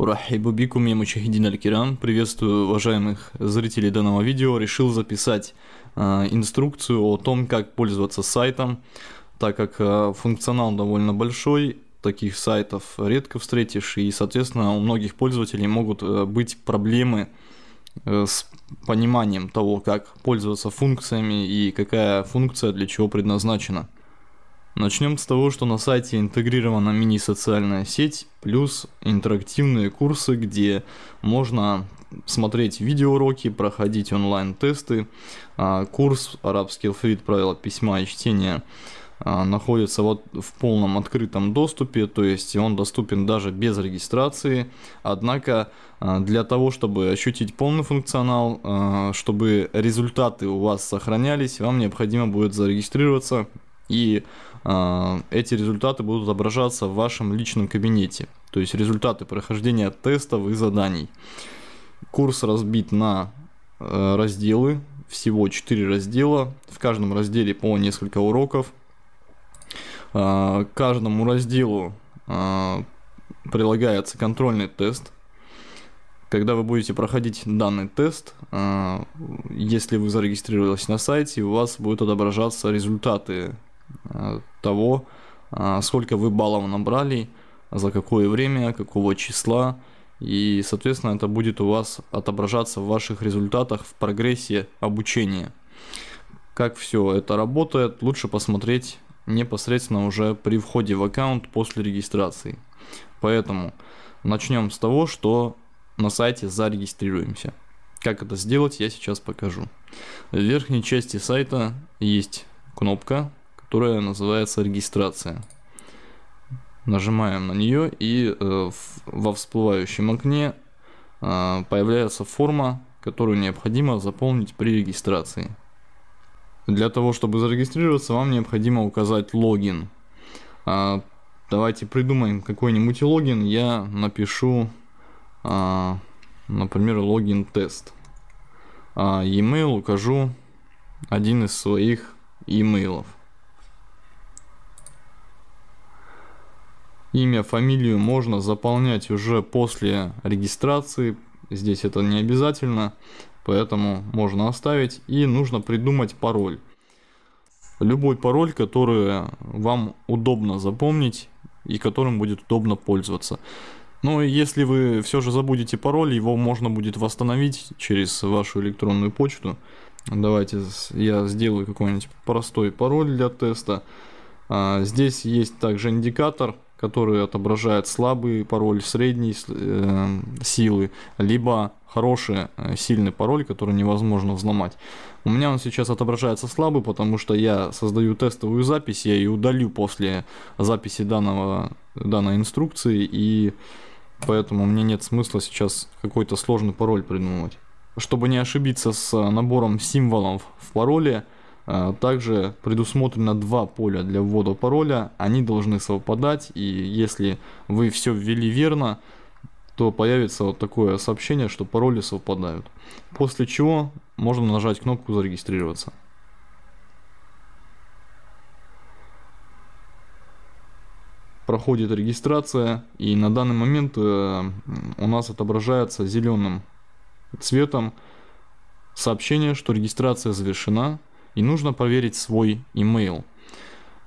Урахибу бикум я мучахидин аль-кирам. Приветствую уважаемых зрителей данного видео. Решил записать э, инструкцию о том, как пользоваться сайтом, так как э, функционал довольно большой, таких сайтов редко встретишь, и, соответственно, у многих пользователей могут э, быть проблемы э, с пониманием того, как пользоваться функциями и какая функция для чего предназначена. Начнем с того, что на сайте интегрирована мини-социальная сеть, плюс интерактивные курсы, где можно смотреть видеоуроки, проходить онлайн-тесты. А, курс «Арабский алфавит. Правила письма и чтения» а, находится вот в полном открытом доступе, то есть он доступен даже без регистрации. Однако а, для того, чтобы ощутить полный функционал, чтобы результаты у вас сохранялись, вам необходимо будет зарегистрироваться и э, эти результаты будут отображаться в вашем личном кабинете. То есть результаты прохождения тестов и заданий. Курс разбит на э, разделы, всего 4 раздела, в каждом разделе по несколько уроков. Э, каждому разделу э, прилагается контрольный тест. Когда вы будете проходить данный тест, если вы зарегистрировались на сайте, у вас будут отображаться результаты того, э, сколько вы баллов набрали, за какое время, какого числа. И, соответственно, это будет у вас отображаться в ваших результатах в прогрессе обучения. Как все это работает, лучше посмотреть непосредственно уже при входе в аккаунт после регистрации. Поэтому начнем с того, что на сайте зарегистрируемся. Как это сделать, я сейчас покажу. В верхней части сайта есть кнопка которая называется регистрация. Нажимаем на нее и э, во всплывающем окне э, появляется форма, которую необходимо заполнить при регистрации. Для того, чтобы зарегистрироваться, вам необходимо указать логин. А, давайте придумаем какой-нибудь логин. Я напишу, а, например, логин тест. А e-mail укажу один из своих e-mailов. Имя, фамилию можно заполнять уже после регистрации. Здесь это не обязательно, поэтому можно оставить. И нужно придумать пароль. Любой пароль, который вам удобно запомнить и которым будет удобно пользоваться. Но если вы все же забудете пароль, его можно будет восстановить через вашу электронную почту. Давайте я сделаю какой-нибудь простой пароль для теста. А, здесь есть также индикатор который отображает слабый пароль, средней э, силы, либо хороший, э, сильный пароль, который невозможно взломать. У меня он сейчас отображается слабый, потому что я создаю тестовую запись, я ее удалю после записи данного, данной инструкции, и поэтому мне нет смысла сейчас какой-то сложный пароль придумывать. Чтобы не ошибиться с набором символов в пароле, также предусмотрено два поля для ввода пароля, они должны совпадать, и если вы все ввели верно, то появится вот такое сообщение, что пароли совпадают. После чего можно нажать кнопку «Зарегистрироваться». Проходит регистрация, и на данный момент э, у нас отображается зеленым цветом сообщение, что регистрация завершена, и нужно проверить свой email.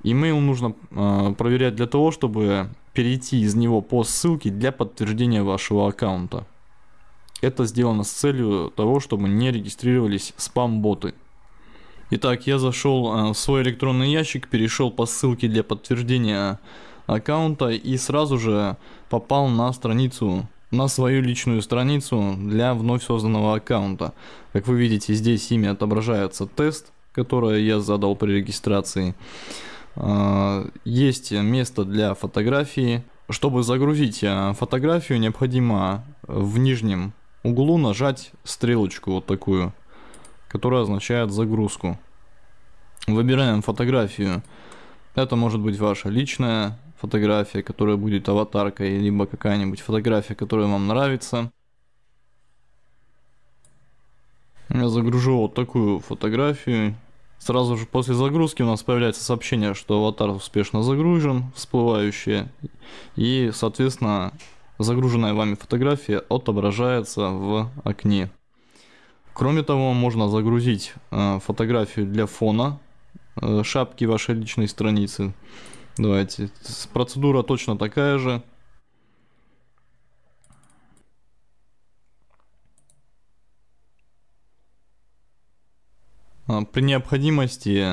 Email нужно э, проверять для того, чтобы перейти из него по ссылке для подтверждения вашего аккаунта. Это сделано с целью того, чтобы не регистрировались спам-боты. Итак, я зашел э, в свой электронный ящик, перешел по ссылке для подтверждения аккаунта и сразу же попал на страницу на свою личную страницу для вновь созданного аккаунта. Как вы видите, здесь имя отображается тест, которое я задал при регистрации. А, есть место для фотографии. Чтобы загрузить а, фотографию, необходимо в нижнем углу нажать стрелочку вот такую, которая означает загрузку. Выбираем фотографию. Это может быть ваша личная фотография, которая будет аватаркой, либо какая-нибудь фотография, которая вам нравится. Я загружу вот такую фотографию. Сразу же после загрузки у нас появляется сообщение, что аватар успешно загружен, всплывающее. И, соответственно, загруженная вами фотография отображается в окне. Кроме того, можно загрузить э, фотографию для фона э, шапки вашей личной страницы. Давайте. Процедура точно такая же. При необходимости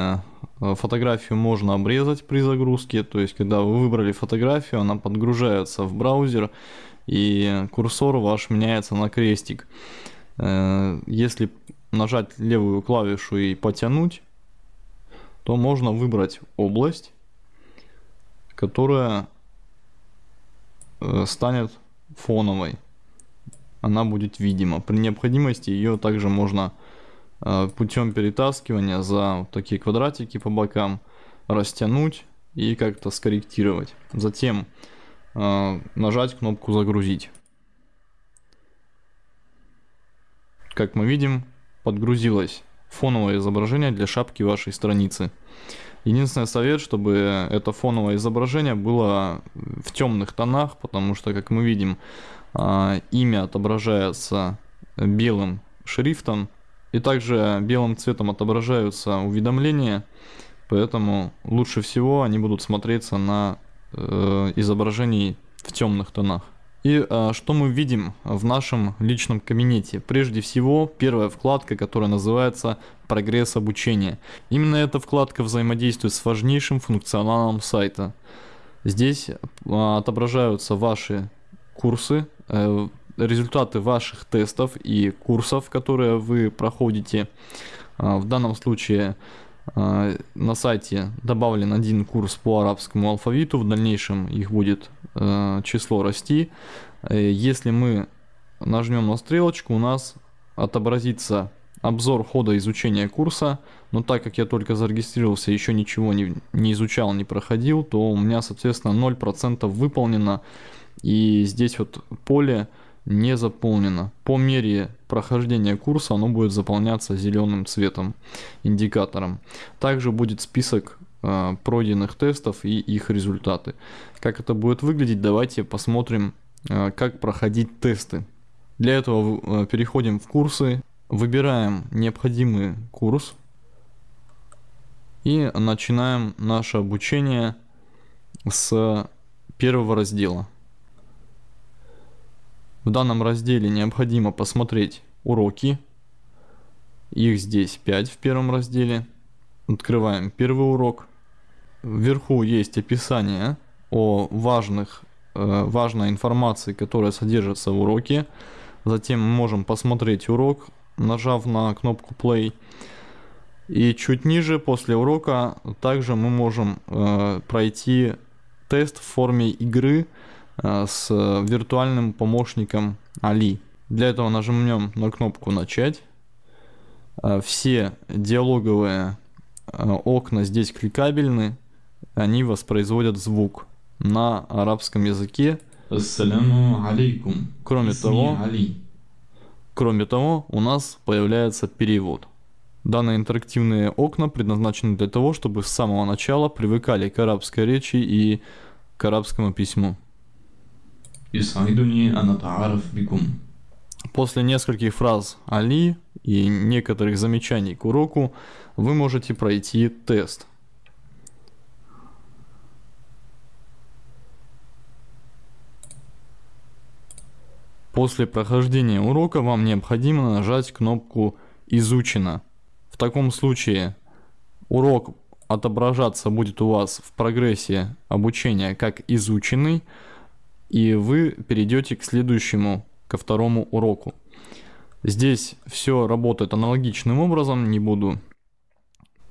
э, фотографию можно обрезать при загрузке, то есть когда вы выбрали фотографию, она подгружается в браузер и курсор ваш меняется на крестик. Э, если нажать левую клавишу и потянуть, то можно выбрать область, которая э, станет фоновой. Она будет видима. При необходимости ее также можно путем перетаскивания за такие квадратики по бокам растянуть и как-то скорректировать. Затем нажать кнопку загрузить. Как мы видим, подгрузилось фоновое изображение для шапки вашей страницы. Единственный совет, чтобы это фоновое изображение было в темных тонах, потому что, как мы видим, а, имя отображается белым шрифтом, и также белым цветом отображаются уведомления, поэтому лучше всего они будут смотреться на э, изображении в темных тонах. И а, что мы видим в нашем личном кабинете? Прежде всего, первая вкладка, которая называется «Прогресс обучения». Именно эта вкладка взаимодействует с важнейшим функционалом сайта. Здесь а, отображаются ваши курсы, а, результаты ваших тестов и курсов, которые вы проходите. А, в данном случае а, на сайте добавлен один курс по арабскому алфавиту, в дальнейшем их будет э, число расти. Э, если мы нажмем на стрелочку, у нас отобразится обзор хода изучения курса, но так как я только зарегистрировался, еще ничего не, не изучал, не проходил, то у меня, соответственно, 0% выполнено, и здесь вот поле не заполнено. По мере прохождения курса оно будет заполняться зеленым цветом, индикатором. Также будет список э, пройденных тестов и их результаты. Как это будет выглядеть, давайте посмотрим, э, как проходить тесты. Для этого э, переходим в курсы, выбираем необходимый курс и начинаем наше обучение с первого раздела. В данном разделе необходимо посмотреть уроки. Их здесь 5 в первом разделе. Открываем первый урок. Вверху есть описание о важных, э, важной информации, которая содержится в уроке. Затем можем посмотреть урок, нажав на кнопку play. И чуть ниже, после урока, также мы можем э, пройти тест в форме игры, с виртуальным помощником Али. Для этого нажмем на кнопку «Начать». Э, все диалоговые э, окна здесь кликабельны, они воспроизводят звук на арабском языке. Ассаляму алейкум. Кроме того, кроме того, у нас появляется перевод. Данные интерактивные окна предназначены для того, чтобы с самого начала привыкали к арабской речи и к арабскому письму. После нескольких фраз Али и некоторых замечаний к уроку вы можете пройти тест. После прохождения урока вам необходимо нажать кнопку «Изучено». В таком случае урок отображаться будет у вас в прогрессе обучения как изученный, и вы перейдете к следующему, ко второму уроку. Здесь все работает аналогичным образом, не буду,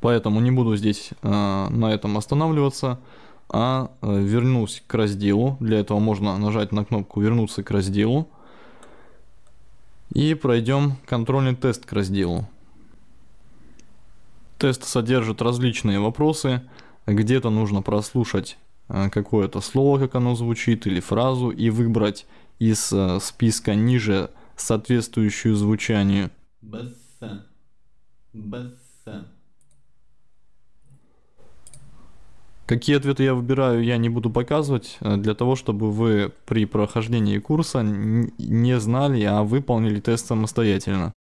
поэтому не буду здесь э, на этом останавливаться, а э, вернусь к разделу. Для этого можно нажать на кнопку «Вернуться к разделу» и пройдем контрольный тест к разделу. Тест содержит различные вопросы, где-то нужно прослушать какое-то слово, как оно звучит, или фразу, и выбрать из э, списка ниже соответствующую звучанию. Какие ответы я выбираю, я не буду показывать, э, для того, чтобы вы при прохождении курса не знали, а выполнили тест самостоятельно.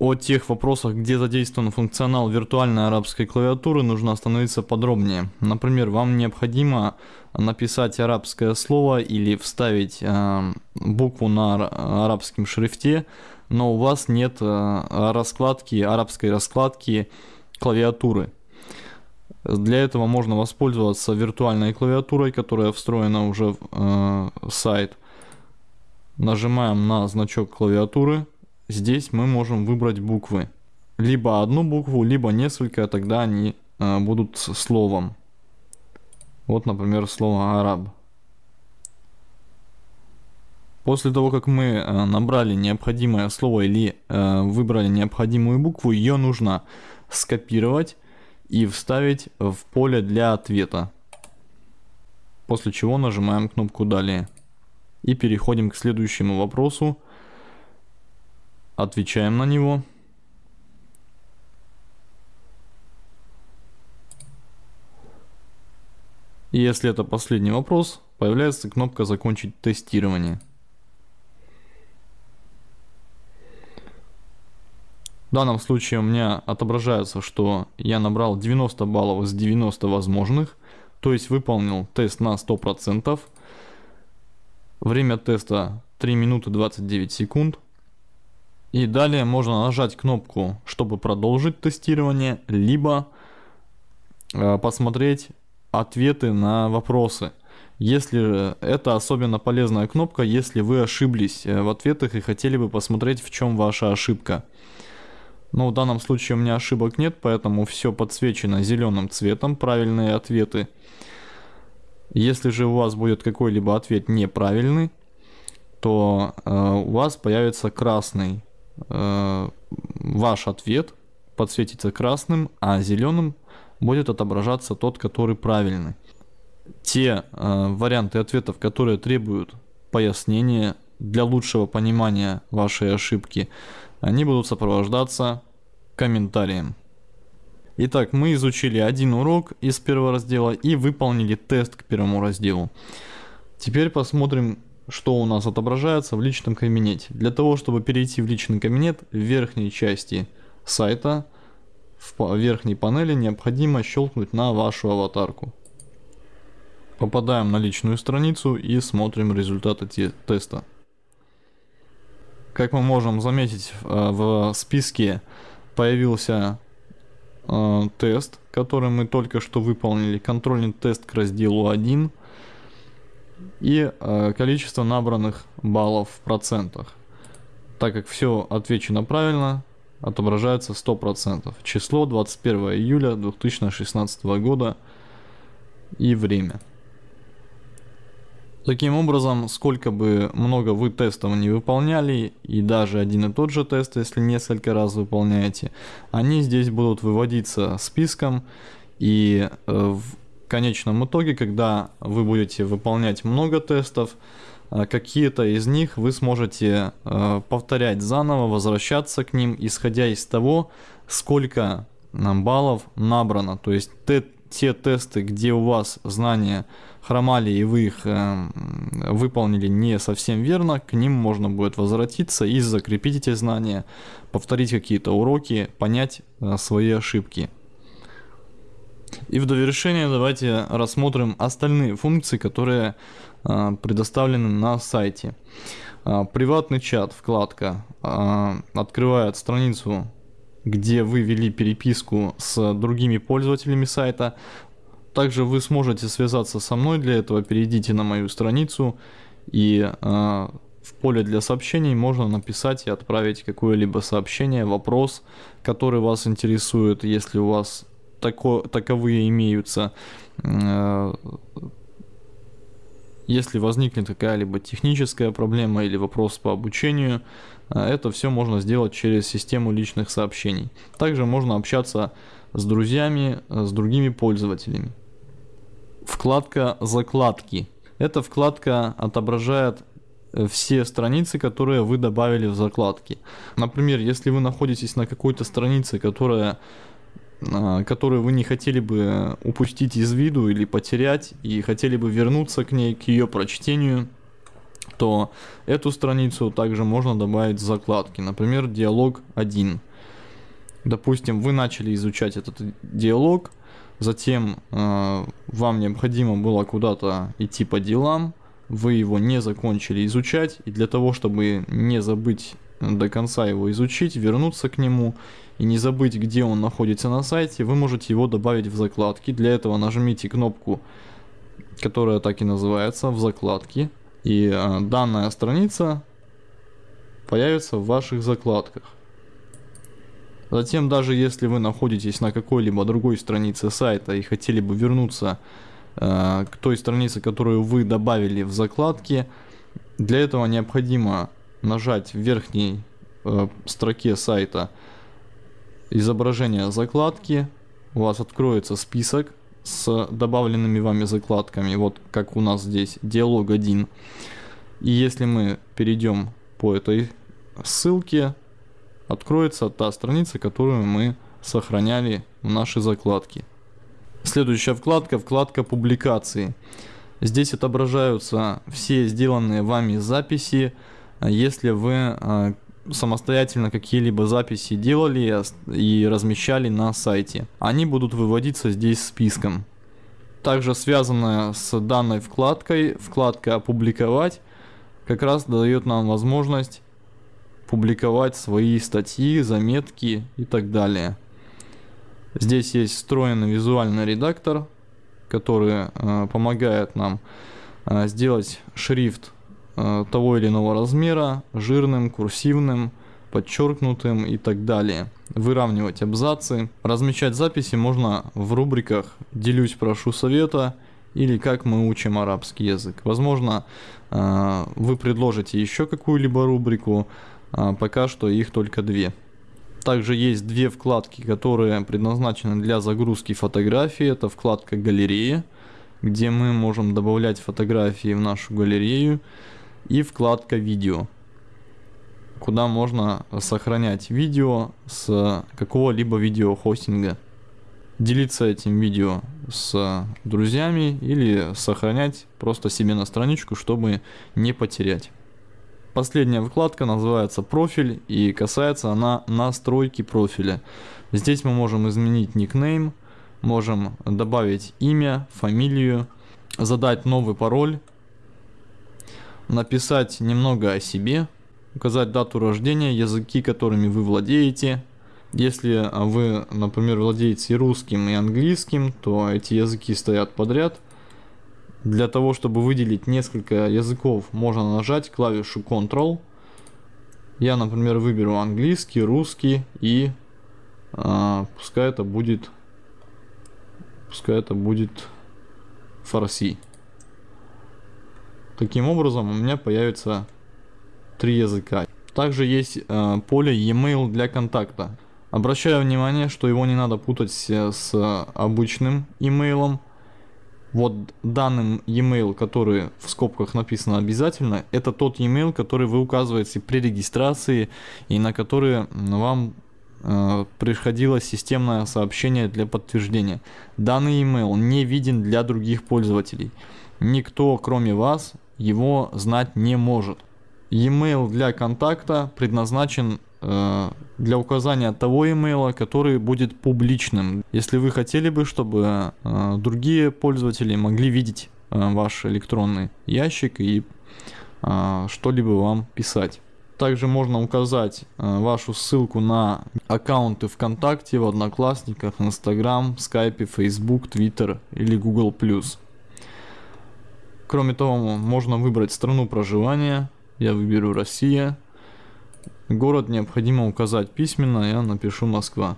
О тех вопросах, где задействован функционал виртуальной арабской клавиатуры, нужно остановиться подробнее. Например, вам необходимо написать арабское слово или вставить э, букву на арабском шрифте, но у вас нет э, раскладки, арабской раскладки клавиатуры. Для этого можно воспользоваться виртуальной клавиатурой, которая встроена уже в э, сайт. Нажимаем на значок клавиатуры. Здесь мы можем выбрать буквы. Либо одну букву, либо несколько, тогда они э, будут словом. Вот, например, слово «араб». После того, как мы э, набрали необходимое слово или э, выбрали необходимую букву, ее нужно скопировать и вставить в поле для ответа. После чего нажимаем кнопку «Далее». И переходим к следующему вопросу. Отвечаем на него. Если это последний вопрос, появляется кнопка «Закончить тестирование». В данном случае у меня отображается, что я набрал 90 баллов из 90 возможных, то есть выполнил тест на 100%. Время теста 3 минуты 29 секунд. И далее можно нажать кнопку, чтобы продолжить тестирование, либо э, посмотреть ответы на вопросы. Если это особенно полезная кнопка, если вы ошиблись э, в ответах и хотели бы посмотреть, в чем ваша ошибка. Но в данном случае у меня ошибок нет, поэтому все подсвечено зеленым цветом, правильные ответы. Если же у вас будет какой-либо ответ неправильный, то э, у вас появится красный э, ваш ответ, подсветится красным, а зеленым будет отображаться тот, который правильный. Те э, варианты ответов, которые требуют пояснения для лучшего понимания вашей ошибки, они будут сопровождаться комментарием. Итак, мы изучили один урок из первого раздела и выполнили тест к первому разделу. Теперь посмотрим, что у нас отображается в личном кабинете. Для того, чтобы перейти в личный кабинет, в верхней части сайта, в верхней панели необходимо щелкнуть на вашу аватарку. Попадаем на личную страницу и смотрим результаты теста. Как мы можем заметить, э, в списке появился э, тест, который мы только что выполнили, контрольный тест к разделу 1 и э, количество набранных баллов в процентах. Так как все отвечено правильно, отображается 100%. Число 21 июля 2016 года и время. Таким образом, сколько бы много вы тестов не выполняли, и даже один и тот же тест, если несколько раз выполняете, они здесь будут выводиться списком, и э, конечном итоге, когда вы будете выполнять много тестов, э, какие-то из них вы сможете э, повторять заново, возвращаться к ним, исходя из того, сколько баллов набрано. То есть те, те тесты, где у вас знания хромали и вы их э, выполнили не совсем верно, к ним можно будет возвратиться и закрепить эти знания, повторить какие-то уроки, понять э, свои ошибки. И в довершение давайте рассмотрим остальные функции, которые э, предоставлены на сайте. Э, приватный чат, вкладка, э, открывает страницу где вы вели переписку с другими пользователями сайта, также вы сможете связаться со мной, для этого перейдите на мою страницу и э, в поле для сообщений можно написать и отправить какое-либо сообщение, вопрос, который вас интересует, если у вас тако, таковые имеются. Э, если возникнет какая-либо техническая проблема или вопрос по обучению, э, это все можно сделать через систему личных сообщений. Также можно общаться с друзьями, э, с другими пользователями. Вкладка «Закладки». Эта вкладка отображает все страницы, которые вы добавили в закладки. Например, если вы находитесь на какой-то странице, которая которую вы не хотели бы упустить из виду или потерять, и хотели бы вернуться к ней, к ее прочтению, то эту страницу также можно добавить в закладки. Например, диалог 1. Допустим, вы начали изучать этот диалог, затем э, вам необходимо было куда-то идти по делам, вы его не закончили изучать, и для того, чтобы не забыть до конца его изучить, вернуться к нему и не забыть, где он находится на сайте, вы можете его добавить в закладки. Для этого нажмите кнопку, которая так и называется, в закладки, и э, данная страница появится в ваших закладках. Затем, даже если вы находитесь на какой-либо другой странице сайта и хотели бы вернуться Э, к той странице, которую вы добавили в закладки. Для этого необходимо нажать в верхней э, строке сайта изображение закладки. У вас откроется список с добавленными вами закладками, вот как у нас здесь диалог 1. И если мы перейдем по этой ссылке, откроется та страница, которую мы сохраняли в нашей закладке. Следующая вкладка, вкладка публикации. Здесь отображаются все сделанные вами записи. Если вы а, самостоятельно какие-либо записи делали и размещали на сайте, они будут выводиться здесь списком. Также связанная с данной вкладкой, вкладка «Опубликовать» как раз дает нам возможность публиковать свои статьи, заметки и так далее. Здесь есть встроенный визуальный редактор, который э, помогает нам э, сделать шрифт того или иного размера жирным, курсивным, подчеркнутым и так далее. Выравнивать абзацы. Размещать записи можно в рубриках «Делюсь, прошу совета» или «Как мы учим арабский язык». Возможно, э, вы предложите еще какую-либо рубрику, э, пока что их только две. Также есть две вкладки, которые предназначены для загрузки фотографий. Это вкладка галерея, где мы можем добавлять фотографии в нашу галерею. И вкладка видео, куда можно сохранять видео с какого-либо видеохостинга. Делиться этим видео с друзьями или сохранять просто себе на страничку, чтобы не потерять. Последняя вкладка называется профиль и касается она настройки профиля. Здесь мы можем изменить никнейм, можем добавить имя, фамилию, задать новый пароль, написать немного о себе, указать дату рождения, языки, которыми вы владеете. Если вы, например, владеете русским, и английским, то эти языки стоят подряд – для того, чтобы выделить несколько языков, можно нажать клавишу Ctrl. Я, например, выберу английский, русский и а, пускай это будет пускай это будет фарси. Таким образом у меня появится три языка. Также есть э, поле e-mail для контакта. Обращаю внимание, что его не надо путать с обычным имейлом вот данным e-mail, который в скобках написано обязательно, это тот e-mail, который вы указываете при регистрации и на который вам э, приходило системное сообщение для подтверждения. Данный email не виден для других пользователей. Никто, кроме вас, его знать не может. E-mail для контакта предназначен Э, для указания того имейла, который будет публичным. Если вы хотели бы, чтобы э, другие пользователи могли видеть э, ваш электронный ящик и что-либо вам писать. Также можно указать вашу ссылку на аккаунты ВКонтакте, в Одноклассниках, Инстаграм, Скайпе, Фейсбук, Твиттер или Google+. Кроме того, можно выбрать страну проживания. Я выберу Россия. Город необходимо указать письменно, я напишу Москва.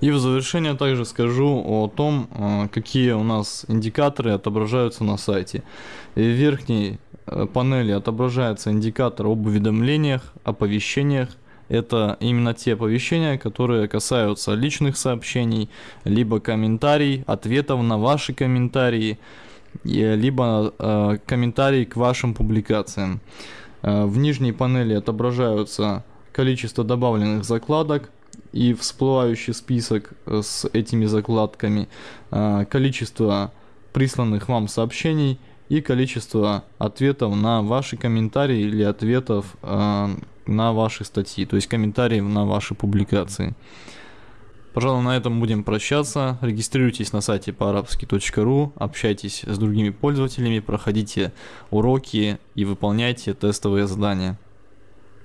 И в завершение также скажу о том, э, какие у нас индикаторы отображаются на сайте. В верхней э, панели отображается индикатор об уведомлениях, оповещениях. Это именно те оповещения, которые касаются личных сообщений, либо комментарий, ответов на ваши комментарии, либо э, комментарии к вашим публикациям. В нижней панели отображаются количество добавленных закладок и всплывающий список с этими закладками, а, количество присланных вам сообщений и количество ответов на ваши комментарии или ответов а, на ваши статьи, то есть комментариев на ваши публикации. Пожалуй, на этом будем прощаться. Регистрируйтесь на сайте по-арабски.ру, общайтесь с другими пользователями, проходите уроки и выполняйте тестовые задания.